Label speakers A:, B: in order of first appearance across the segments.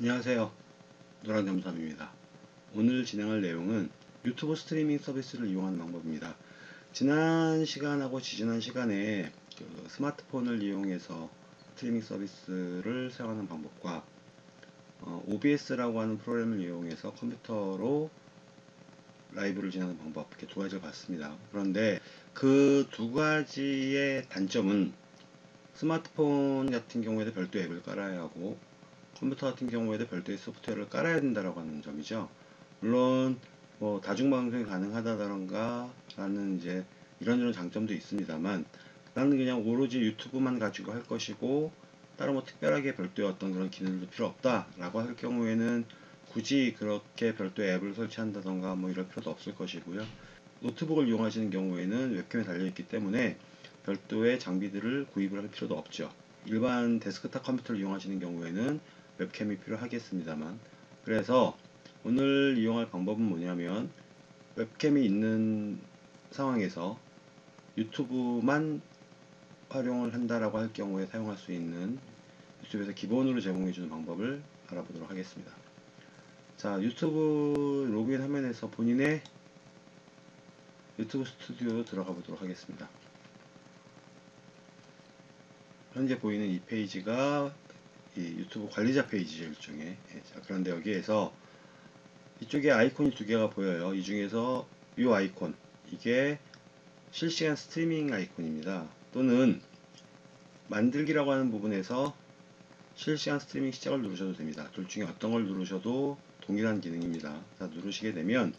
A: 안녕하세요. 노랑잠수함입니다. 오늘 진행할 내용은 유튜브 스트리밍 서비스를 이용하는 방법입니다. 지난 시간하고 지지난 시간에 그 스마트폰을 이용해서 스트리밍 서비스를 사용하는 방법과 어, OBS라고 하는 프로그램을 이용해서 컴퓨터로 라이브를 진행하는 방법 이렇게 두 가지를 봤습니다. 그런데 그 두 가지의 단점은 스마트폰 같은 경우에도 별도 앱을 깔아야 하고 컴퓨터 같은 경우에도 별도의 소프트웨어를 깔아야 된다라고 하는 점이죠. 물론 뭐 다중방송이 가능하다던가 라는 이제 이런저런 장점도 있습니다만 나는 그냥 오로지 유튜브만 가지고 할 것이고 따로 뭐 특별하게 별도의 어떤 그런 기능도 필요 없다 라고 할 경우에는 굳이 그렇게 별도의 앱을 설치한다던가 뭐 이럴 필요도 없을 것이고요. 노트북을 이용하시는 경우에는 웹캠에 달려있기 때문에 별도의 장비들을 구입을 할 필요도 없죠. 일반 데스크탑 컴퓨터를 이용하시는 경우에는 웹캠이 필요하겠습니다만 그래서 오늘 이용할 방법은 뭐냐면 웹캠이 있는 상황에서 유튜브만 활용을 한다라고 할 경우에 사용할 수 있는 유튜브에서 기본으로 제공해주는 방법을 알아보도록 하겠습니다. 자 유튜브 로그인 화면에서 본인의 유튜브 스튜디오 들어가 보도록 하겠습니다. 현재 보이는 이 페이지가 이 유튜브 관리자 페이지죠 일종의. 예, 자 그런데 여기에서 이쪽에 아이콘이 두 개가 보여요. 이 중에서 이 아이콘 이게 실시간 스트리밍 아이콘입니다. 또는 만들기라고 하는 부분에서 실시간 스트리밍 시작을 누르셔도 됩니다. 둘 중에 어떤 걸 누르셔도 동일한 기능입니다. 자 누르시게 되면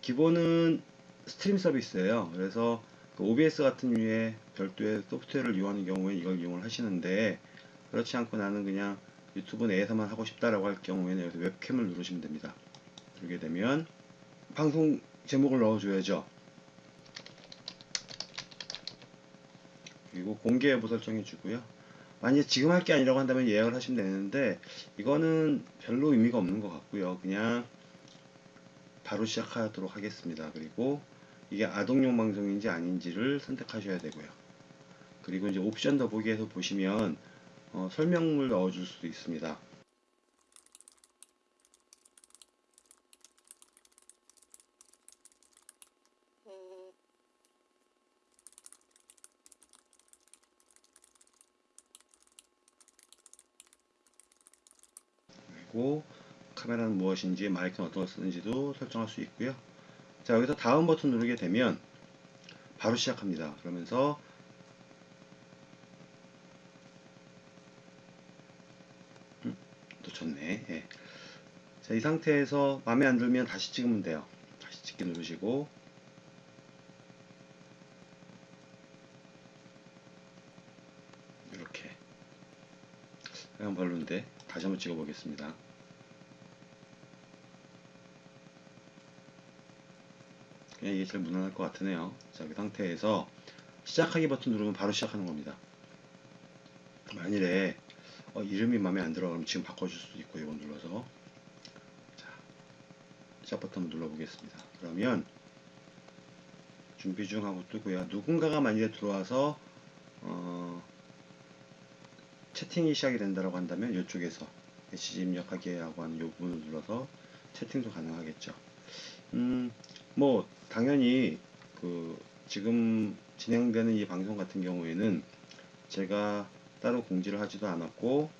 A: 기본은 스트림 서비스예요. 그래서 그 OBS 같은 류의 별도의 소프트웨어를 이용하는 경우에 이걸 이용을 하시는데 그렇지 않고 나는 그냥 유튜브 내에서만 하고 싶다라고 할 경우에는 여기서 웹캠을 누르시면 됩니다. 누르게 되면 방송 제목을 넣어줘야죠. 그리고 공개 여부 설정해 주고요. 만약 지금 할 게 아니라고 한다면 예약을 하시면 되는데 이거는 별로 의미가 없는 것 같고요. 그냥 바로 시작하도록 하겠습니다. 그리고 이게 아동용 방송인지 아닌지를 선택하셔야 되고요. 그리고 이제 옵션 더보기에서 보시면 어, 설명을 넣어줄 수도 있습니다. 그리고 카메라는 무엇인지 마이크는 걸 쓰는지도 설정할 수 있고요. 자 여기서 다음 버튼 누르게 되면 바로 시작합니다. 그러면서 놓쳤네. 예. 자, 이 상태에서 마음에 안 들면 다시 찍으면 돼요. 다시 찍기 누르시고 이렇게 그냥 별로인데 다시 한번 찍어 보겠습니다. 그냥 이게 제일 무난할 것 같으네요. 자, 이 상태에서 시작하기 버튼 누르면 바로 시작하는 겁니다. 만일에 어, 이름이 마음에 안 들어 그러면 지금 바꿔줄 수도 있고 이거 눌러서. 자 시작 버튼 눌러 보겠습니다. 그러면 준비 중 하고 뜨고요. 누군가가 만일에 들어와서 어, 채팅이 시작이 된다고 한다면 이쪽에서 메시지 입력하기 하고 하는 이 부분을 눌러서 채팅도 가능하겠죠. 음 뭐 당연히 그 지금 진행되는 이 방송 같은 경우에는 제가 따로 공지를 하지도 않았고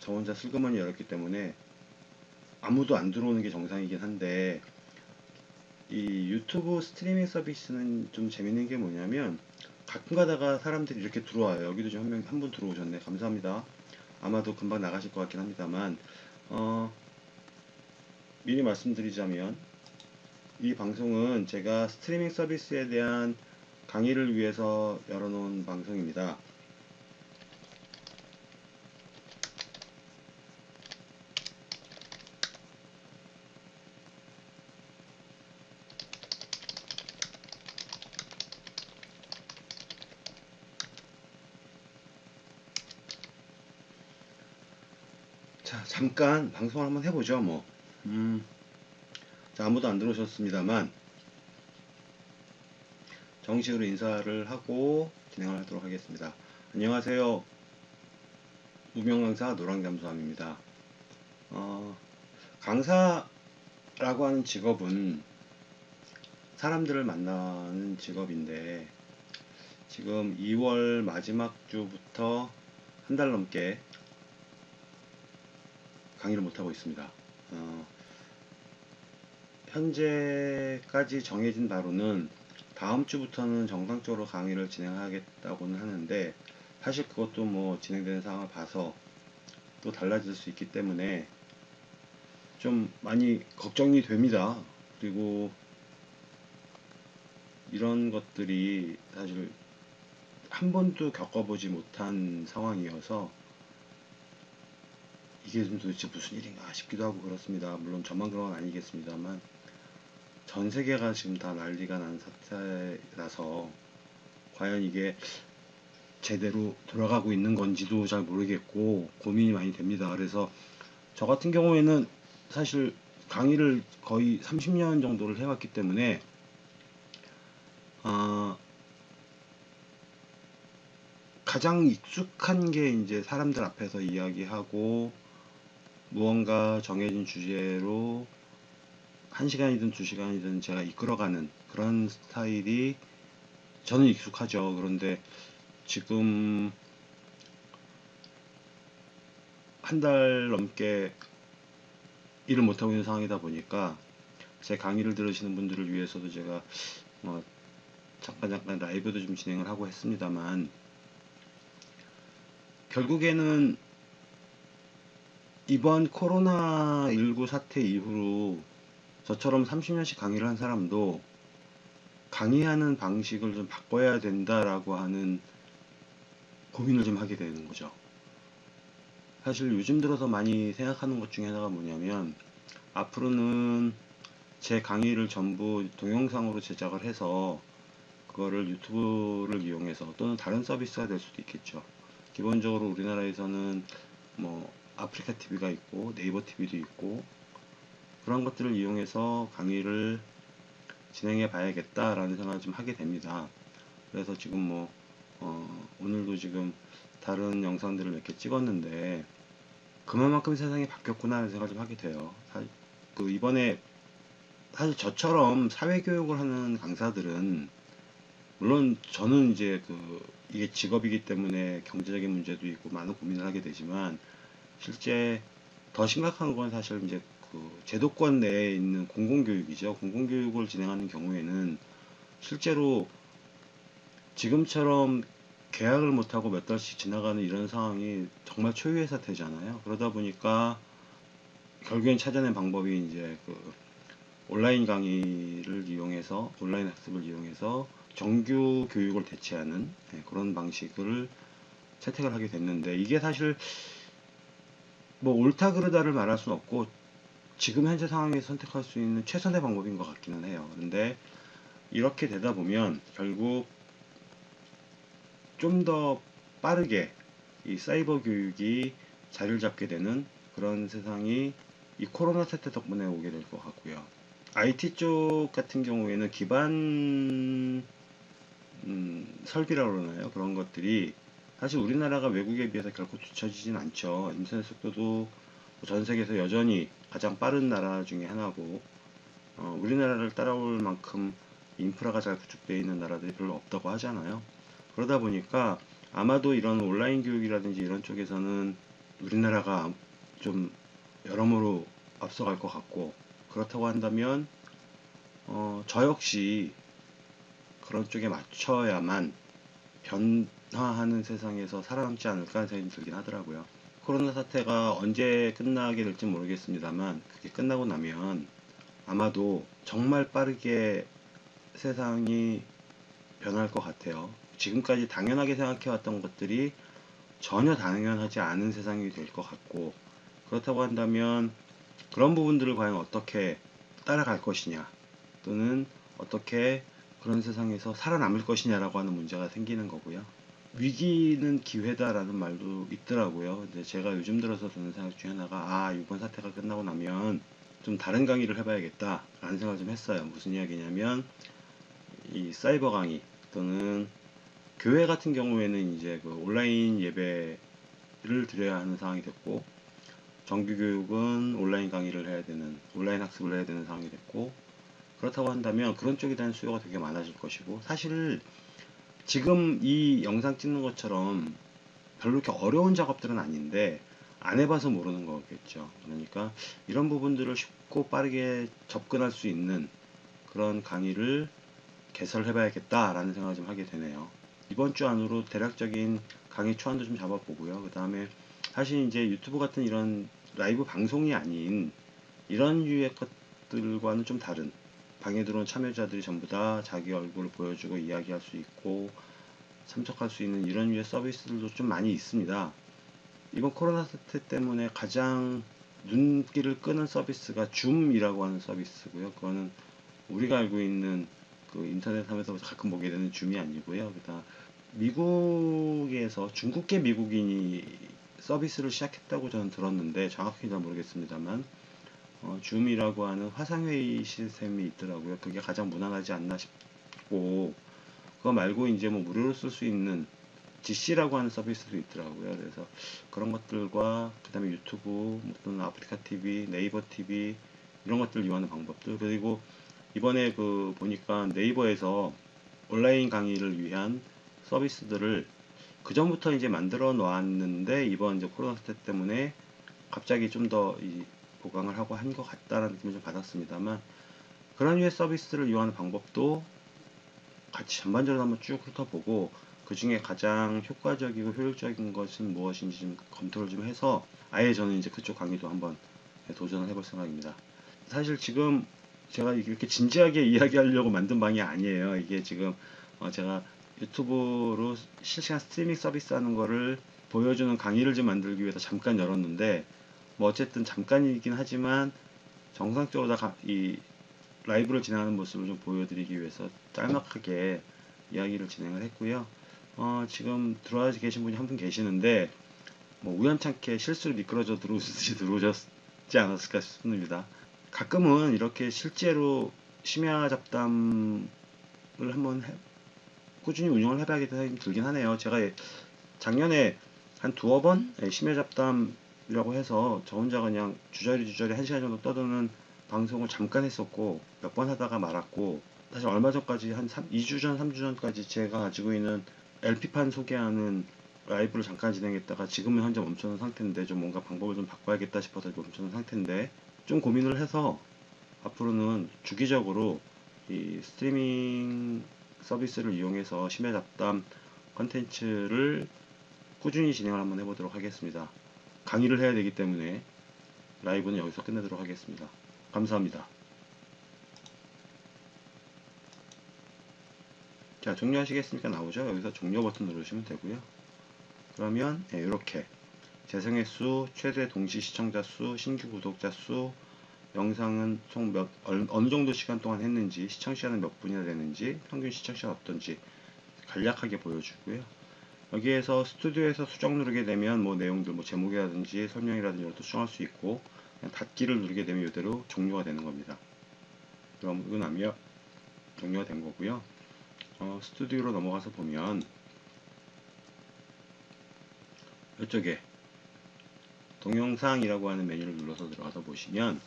A: 저 혼자 슬그머니 열었기 때문에 아무도 안 들어오는 게 정상이긴 한데 이 유튜브 스트리밍 서비스는 좀 재밌는 게 뭐냐면 가끔 가다가 사람들이 이렇게 들어와요. 여기도 좀한 명, 한 분 들어오셨네. 감사합니다. 아마도 금방 나가실 것 같긴 합니다만, 어, 미리 말씀드리자면, 이 방송은 제가 스트리밍 서비스에 대한 강의를 위해서 열어놓은 방송입니다. 자, 잠깐 방송을 한번 해보죠, 뭐. 음, 자, 아무도 안 들어오셨습니다만, 정식으로 인사를 하고 진행을 하도록 하겠습니다. 안녕하세요. 무명 강사 노랑잠수함입니다. 어, 강사라고 하는 직업은 사람들을 만나는 직업인데 지금 2월 마지막 주부터 한 달 넘게 강의를 못하고 있습니다. 어, 현재까지 정해진 바로는 다음 주부터는 정상적으로 강의를 진행하겠다고는 하는데 사실 그것도 뭐 진행되는 상황을 봐서 또 달라질 수 있기 때문에 좀 많이 걱정이 됩니다. 그리고 이런 것들이 사실 한 번도 겪어보지 못한 상황이어서 이게 좀 도대체 무슨 일인가 싶기도 하고 그렇습니다. 물론 저만 그런 건 아니겠습니다만 전 세계가 지금 다 난리가 난 사태라서 과연 이게 제대로 돌아가고 있는 건지도 잘 모르겠고 고민이 많이 됩니다. 그래서 저 같은 경우에는 사실 강의를 거의 30년 정도를 해왔기 때문에 아, 가장 익숙한 게 이제 사람들 앞에서 이야기하고 무언가 정해진 주제로 한 시간이든 두 시간이든 제가 이끌어가는 그런 스타일이 저는 익숙하죠. 그런데 지금 한 달 넘게 일을 못하고 있는 상황이다 보니까 제 강의를 들으시는 분들을 위해서도 제가 뭐 잠깐 잠깐 라이브도 좀 진행을 하고 했습니다만 결국에는 이번 코로나19 사태 이후로 저처럼 30년씩 강의를 한 사람도 강의하는 방식을 좀 바꿔야 된다라고 하는 고민을 좀 하게 되는 거죠. 사실 요즘 들어서 많이 생각하는 것 중에 하나가 뭐냐면 앞으로는 제 강의를 전부 동영상으로 제작을 해서 그거를 유튜브를 이용해서 또는 다른 서비스가 될 수도 있겠죠. 기본적으로 우리나라에서는 뭐 아프리카 TV가 있고 네이버 TV도 있고 그런 것들을 이용해서 강의를 진행해 봐야겠다라는 생각을 좀 하게 됩니다. 그래서 지금 뭐 어, 오늘도 지금 다른 영상들을 몇 개 찍었는데 그만큼 세상이 바뀌었구나 하는 생각을 좀 하게 돼요. 사, 그 이번에 사실 저처럼 사회교육을 하는 강사들은 물론 저는 이제 그 이게 직업이기 때문에 경제적인 문제도 있고 많은 고민을 하게 되지만 실제 더 심각한 건 사실 이제 그 제도권 내에 있는 공공교육이죠. 공공교육을 진행하는 경우에는 실제로 지금처럼 계약을 못하고 몇 달씩 지나가는 이런 상황이 정말 초유의 사태잖아요. 그러다 보니까 결국엔 찾아낸 방법이 이제 그 온라인 강의를 이용해서 온라인 학습을 이용해서 정규 교육을 대체하는 네, 그런 방식을 채택을 하게 됐는데 이게 사실 뭐 옳다 그르다를 말할 수는 없고 지금 현재 상황에 선택할 수 있는 최선의 방법인 것 같기는 해요. 근데 이렇게 되다 보면 결국 좀 더 빠르게 이 사이버 교육이 자리를 잡게 되는 그런 세상이 이 코로나 사태 덕분에 오게 될 것 같고요. IT 쪽 같은 경우에는 기반 음, 설비라고 그러나요? 그런 것들이 사실 우리나라가 외국에 비해서 결코 뒤처지진 않죠. 인터넷 속도도 전 세계에서 여전히 가장 빠른 나라 중에 하나고 어, 우리나라를 따라올 만큼 인프라가 잘 구축되어 있는 나라들이 별로 없다고 하잖아요. 그러다 보니까 아마도 이런 온라인 교육이라든지 이런 쪽에서는 우리나라가 좀 여러모로 앞서갈 것 같고 그렇다고 한다면 어, 저 역시 그런 쪽에 맞춰야만 변 화하는 세상에서 살아남지 않을까 하는 생각이 들긴 하더라고요. 코로나 사태가 언제 끝나게 될지 모르겠습니다만 그게 끝나고 나면 아마도 정말 빠르게 세상이 변할 것 같아요. 지금까지 당연하게 생각해왔던 것들이 전혀 당연하지 않은 세상이 될 것 같고 그렇다고 한다면 그런 부분들을 과연 어떻게 따라갈 것이냐 또는 어떻게 그런 세상에서 살아남을 것이냐라고 하는 문제가 생기는 거고요. 위기는 기회다라는 말도 있더라고요. 근데 제가 요즘 들어서 드는 생각 중에 하나가 아 이번 사태가 끝나고 나면 좀 다른 강의를 해봐야겠다라는 생각을 좀 했어요. 무슨 이야기냐면 이 사이버 강의 또는 교회 같은 경우에는 이제 그 온라인 예배를 드려야 하는 상황이 됐고 정규 교육은 온라인 강의를 해야 되는 온라인 학습을 해야 되는 상황이 됐고 그렇다고 한다면 그런 쪽에 대한 수요가 되게 많아질 것이고 사실 지금 이 영상 찍는 것처럼 별로 이렇게 어려운 작업들은 아닌데 안 해봐서 모르는 거겠죠. 그러니까 이런 부분들을 쉽고 빠르게 접근할 수 있는 그런 강의를 개설해 봐야겠다라는 생각을 좀 하게 되네요. 이번 주 안으로 대략적인 강의 초안도 좀 잡아보고요. 그 다음에 사실 이제 유튜브 같은 이런 라이브 방송이 아닌 이런 유의 것들과는 좀 다른 방에 들어온 참여자들이 전부 다 자기 얼굴을 보여주고 이야기할 수 있고 참석할 수 있는 이런 유의 서비스들도 좀 많이 있습니다. 이번 코로나 사태 때문에 가장 눈길을 끄는 서비스가 줌이라고 하는 서비스고요. 그거는 우리가 알고 있는 그 인터넷 하면서 가끔 보게 되는 줌이 아니고요. 그다음 미국에서 중국계 미국인이 서비스를 시작했다고 저는 들었는데 정확히 잘 모르겠습니다만 어, 줌이라고 하는 화상회의 시스템이 있더라고요. 그게 가장 무난하지 않나 싶고 그거 말고 이제 뭐 무료로 쓸 수 있는 GC라고 하는 서비스도 있더라고요. 그래서 그런 것들과 그 다음에 유튜브 또는 아프리카 TV, 네이버 TV 이런 것들을 이용하는 방법들 그리고 이번에 그 보니까 네이버에서 온라인 강의를 위한 서비스들을 그 전부터 이제 만들어 놓았는데 이번 이제 코로나 사태 때문에 갑자기 좀 더 보강을 하고 한 것 같다라는 느낌을 좀 받았습니다만 그런 류의 서비스를 이용하는 방법도 같이 전반적으로 한번 쭉 훑어보고 그 중에 가장 효과적이고 효율적인 것은 무엇인지 좀 검토를 좀 해서 아예 저는 이제 그쪽 강의도 한번 도전을 해볼 생각입니다. 사실 지금 제가 이렇게 진지하게 이야기하려고 만든 방이 아니에요. 이게 지금 어 제가 유튜브로 실시간 스트리밍 서비스 하는 거를 보여주는 강의를 좀 만들기 위해서 잠깐 열었는데 뭐 어쨌든 잠깐이긴 하지만 정상적으로 다 이 라이브를 진행하는 모습을 좀 보여드리기 위해서 짤막하게 이야기를 진행을 했고요. 어, 지금 들어와 계신 분이 한 분 계시는데 뭐 우연찮게 실수로 미끄러져 들어오듯이 들어오셨지 않았을까 싶습니다. 가끔은 이렇게 실제로 심야 잡담을 한번 해, 꾸준히 운영을 해봐야겠다는 생각이 들긴 하네요. 제가 작년에 한 두어 번 예, 심야 잡담이 라고 해서 저 혼자 그냥 주저리 주저리 한 시간 정도 떠드는 방송을 잠깐 했었고 몇 번 하다가 말았고 사실 얼마 전까지 한 3, 2주 전, 3주 전까지 제가 가지고 있는 LP판 소개하는 라이브를 잠깐 진행했다가 지금은 현재 멈춰놓은 상태인데 좀 뭔가 방법을 좀 바꿔야겠다 싶어서 멈춰놓은 상태인데 좀 고민을 해서 앞으로는 주기적으로 이 스트리밍 서비스를 이용해서 심야 잡담 컨텐츠를 꾸준히 진행을 한번 해보도록 하겠습니다. 강의를 해야 되기 때문에 라이브는 여기서 끝내도록 하겠습니다. 감사합니다. 자 종료하시겠습니까? 나오죠? 여기서 종료 버튼 누르시면 되고요. 그러면 네, 이렇게. 재생횟 수 최대 동시 시청자 수 신규 구독자 수 영상은 총 몇 어느 정도 시간 동안 했는지 시청 시간은 몇 분이나 되는지 평균 시청 시간 어떤지 간략하게 보여주고요 여기에서 스튜디오에서 수정 누르게 되면 뭐 내용들 뭐 제목이라든지 설명이라든지 이런 것도 수정할 수 있고 닫기를 누르게 되면 이대로 종료가 되는 겁니다 그러고 나면 종료가 된 거고요 어, 스튜디오로 넘어가서 보면 이쪽에 동영상이라고 하는 메뉴를 눌러서 들어가서 보시면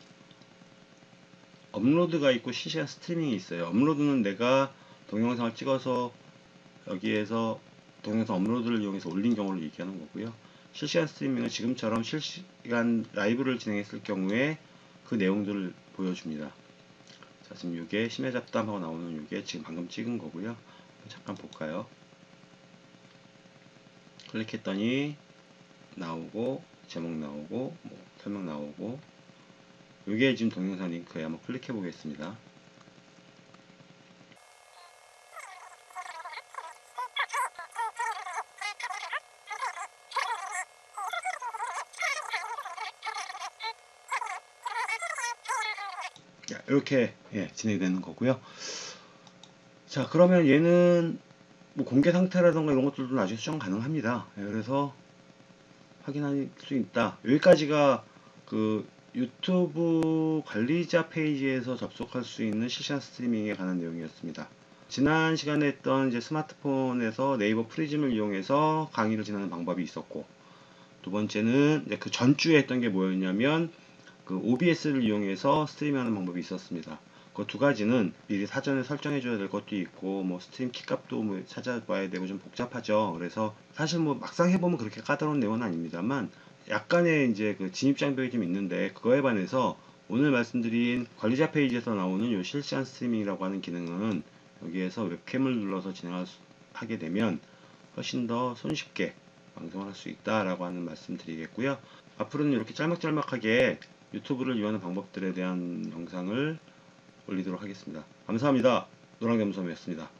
A: 업로드가 있고 실시간 스트리밍이 있어요. 업로드는 내가 동영상을 찍어서 여기에서 동영상 업로드를 이용해서 올린 경우를 얘기하는 거고요. 실시간 스트리밍은 지금처럼 실시간 라이브를 진행했을 경우에 그 내용들을 보여줍니다. 자, 지금 이게 심해 잡담하고 나오는 이게 지금 방금 찍은 거고요. 잠깐 볼까요? 클릭했더니 나오고 제목 나오고 뭐 설명 나오고 이게 지금 동영상 링크에 한번 클릭해 보겠습니다. 이렇게 예, 진행되는 거고요. 자 그러면 얘는 뭐 공개 상태라던가 이런 것들도 나중에 수정 가능합니다. 예, 그래서 확인할 수 있다. 여기까지가 그 유튜브 관리자 페이지에서 접속할 수 있는 실시간 스트리밍에 관한 내용이었습니다. 지난 시간에 했던 이제 스마트폰에서 네이버 프리즘을 이용해서 강의를 진행하는 방법이 있었고 두 번째는 그 전주에 했던 게 뭐였냐면 그 OBS를 이용해서 스트리밍하는 방법이 있었습니다. 그 두 가지는 미리 사전에 설정해 줘야 될 것도 있고 뭐 스트림 키값도 뭐 찾아봐야 되고 좀 복잡하죠. 그래서 사실 뭐 막상 해보면 그렇게 까다로운 내용은 아닙니다만 약간의 이제 그 진입 장벽이 좀 있는데 그거에 반해서 오늘 말씀드린 관리자 페이지에서 나오는 요 실시간 스트리밍이라고 하는 기능은 여기에서 웹캠을 눌러서 진행을 하게 되면 훨씬 더 손쉽게 방송을 할 수 있다라고 하는 말씀 드리겠고요. 앞으로는 이렇게 짤막짤막하게 유튜브를 이용하는 방법들에 대한 영상을 올리도록 하겠습니다. 감사합니다. 노랑겸섬이었습니다.